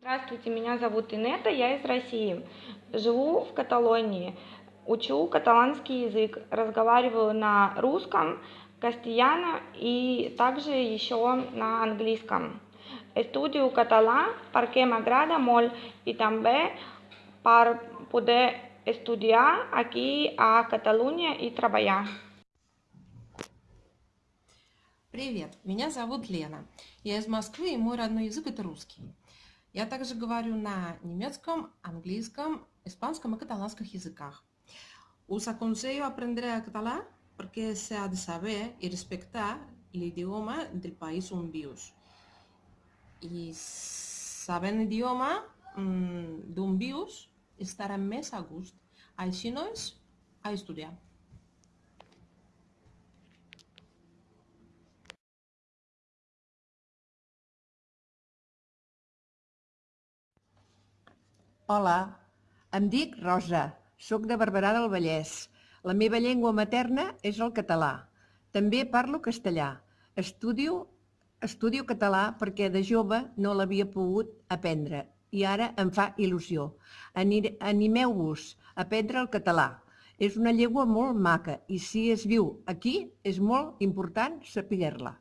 Здравствуйте, меня зовут Инета, я из России. Живу в Каталонии. Учу каталанский язык, разговариваю на русском, castellano и также еще на английском. Estudio català perquè m'agrada molt i també per poder estudiar aquí a Catalunya и treballar. Привет, меня зовут Лена. Я из Москвы, и мой родной язык это русский. Я также говорю на немецком, английском, испанском и каталанском языках. Os aconsello aprender a catalán porque se ha de saber y respetar el idioma del país on vius. Y sabent idioma mmm, d'on vius estarà més a gust. Així no és a estudiar. Hola, em dic Rosa, sóc de Barberà del Vallès. La meva llengua materna és el català. També parlo castellà. Estudio, estudio català perquè de jove no l'havia pogut aprendre i ara em fa il·lusió. Animeu-vos a aprendre el català. És una llengua molt maca i si es viu aquí és molt important saber-la.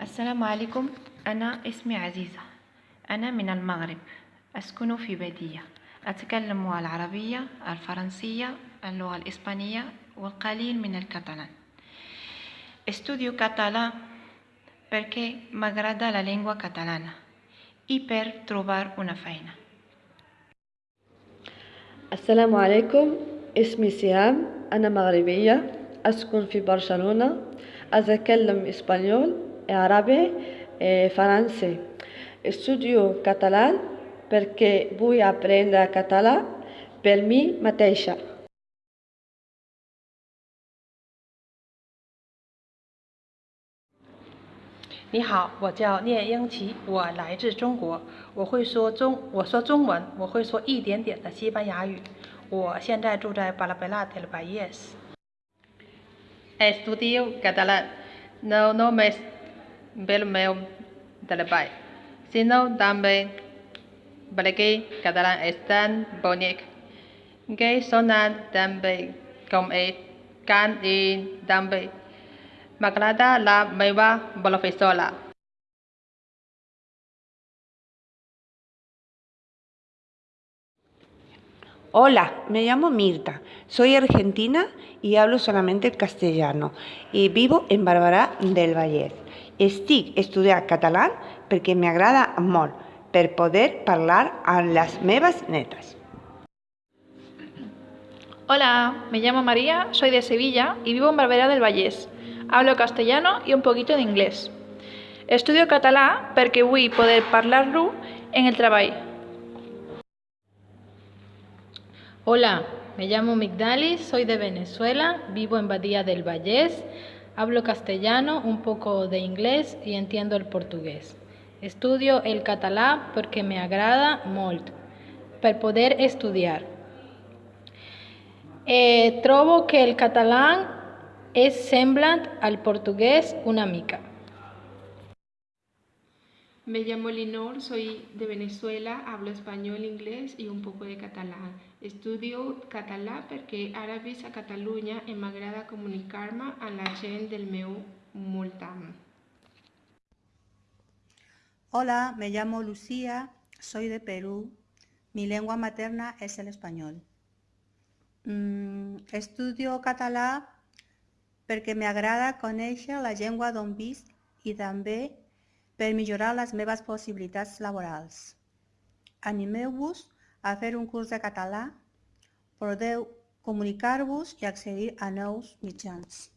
السلام عليكم. أنا اسمي عزيزة. أنا من المغرب. أسكن في بادية أتكلم العربية الفرنسية اللغة الإسبانية والقليل من الكتالان Estudio català perché m'agrada la llengua catalana i per trobar una feina. السلام عليكم اسمي سهام أنا مغربية أسكن في برشلونة أتكلم إسبانيول árabe e francés. Estudio catalán per ke boya aprender catalan, permi, misma. Hola, me llamo Lian China. Hablo chino, hablo un poco 我现在住在巴拉贝拉特的巴耶斯。Estudio catalán. No, no me meu treball, sinó també perquè català és tan bonic. Que sona també com ell cant i també m'agrada la meva professora. Hola, me llamo Mirta, soy argentina y hablo solamente el castellano. Y vivo en Barberà del Vallès. Estic estudiant català perquè m'agrada molt, per poder parlar amb les meves netes. Hola, me llamo María, soy de Sevilla y vivo en Barberà del Vallès. Hablo castellano y un poquito de inglés. Estudio català perquè vull poder parlar-lo en el treball. Hola, me llamo Migdalis, soy de Venezuela, vivo en Badía del Vallés, hablo castellano, un poco de inglés y entiendo el portugués. Estudio el català porque me agrada molt, per poder estudiar. Eh, trobo que el català és semblant al portugués una mica. Me llamo Linor, soy de Venezuela, hablo español, inglés y un poco de catalán. Estudio català perquè ara visc a Catalunya i m'agrada comunicar-me amb la gent del meu voltant. Hola, me llamo Lucía, soy de Perú. Mi lengua materna es el español. Mm, estudio català perquè m'agrada conèixer la llengua d'on visc i també per millorar les meves possibilitats laborals. Animeu-vos a fer un curs de català, podeu comunicar-vos i accedir a nous mitjans.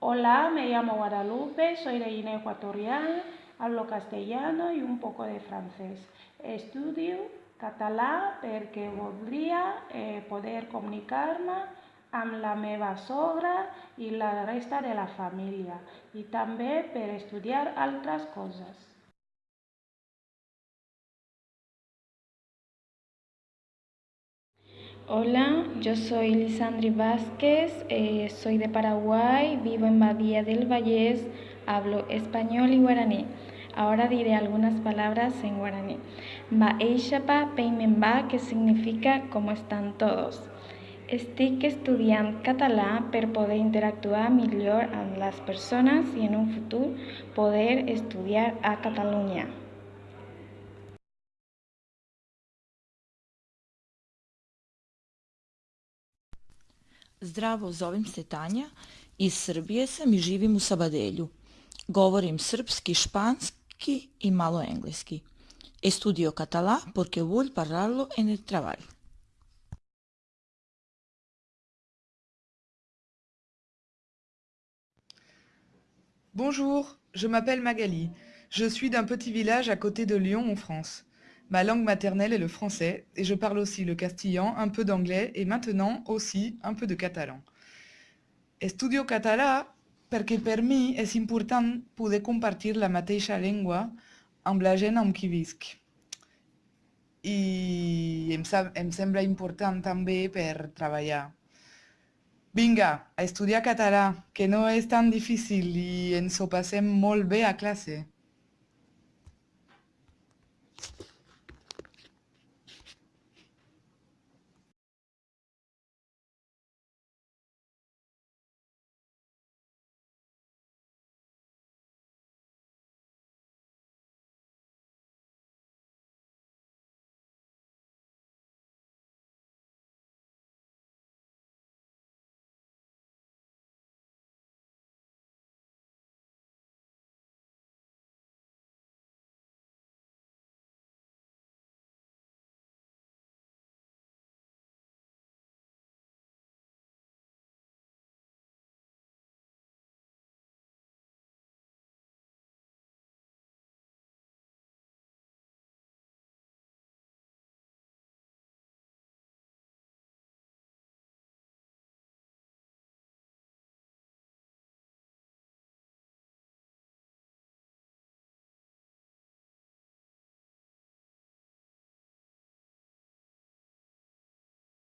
Hola, me llamo Guadalupe, soy de Guinea Ecuatorial, hablo castellano y un poco de francés. Estudio català perquè voldria eh, poder comunicar-me amb la meva sogra i la resta de la família i també per estudiar altres coses. Hola, yo soy Lisandri Vázquez, eh, soy de Paraguay, vivo en Badía del Vallés, hablo español y guaraní. Ahora diré algunas palabras en guaraní. Baeishapa Peimenba, que significa cómo están todos. Estic estudiant català per poder interactuar millor amb les persones i en un futur poder estudiar a Catalunya. Zdravo, zovem se Tanja, iz Srbije sam i živim u Sabadelju. Govorim srpski, španski i malo engleski. Estudio català porque vull parlar-lo en el treball. Bonjour, je m'appelle Magali. Je suis d'un petit village à côté de Lyon en France. Ma langue maternelle est le français et je parle aussi le castillan, un peu d'anglais et maintenant aussi un peu de catalan. Estudio català perquè per mi és important poder compartir la mateixa llengua amb la gent amb qui visc. I em, em sembla important també per treballar. Vinga, a estudiar català, que no és tan difícil i ens ho passem molt bé a classe.